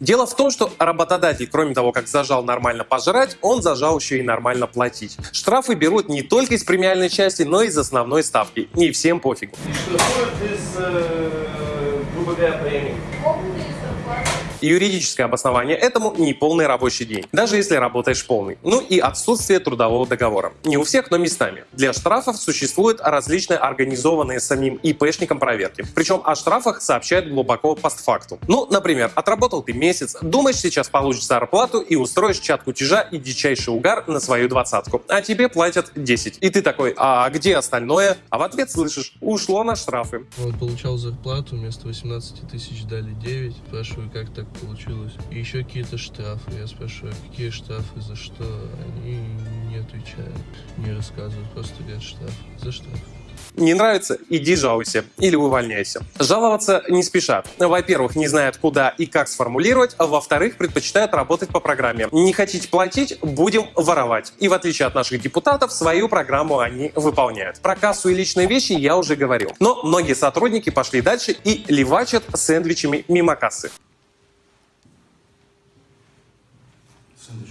Дело в том, что работодатель, кроме того, как зажал нормально пожрать, он зажал еще и нормально платить. Штрафы берут не только из премиальной части, но и из основной ставки. И всем пофигу. Что грубо говоря, премии? Юридическое обоснование этому – неполный рабочий день, даже если работаешь полный. Ну и отсутствие трудового договора. Не у всех, но местами. Для штрафов существуют различные организованные самим ИПшником проверки. Причем о штрафах сообщают глубоко постфактум. Ну, например, отработал ты месяц, думаешь, сейчас получишь зарплату и устроишь чат кутежа и дичайший угар на свою двадцатку, а тебе платят 10. И ты такой, а где остальное? А в ответ слышишь, ушло на штрафы. Вот получал зарплату, вместо 18 тысяч дали 9. Спрашиваю, как так получилось. И еще какие-то штрафы. Я спрашиваю, «А какие штрафы, за что? Они не отвечают, не рассказывают, просто говорят штраф. За штраф. Не нравится? Иди жалуйся или увольняйся. Жаловаться не спешат. Во-первых, не знают куда и как сформулировать, а во-вторых, предпочитают работать по программе. Не хотите платить? Будем воровать. И в отличие от наших депутатов, свою программу они выполняют. Про кассу и личные вещи я уже говорил. Но многие сотрудники пошли дальше и левачат сэндвичами мимо кассы. Сэндвич?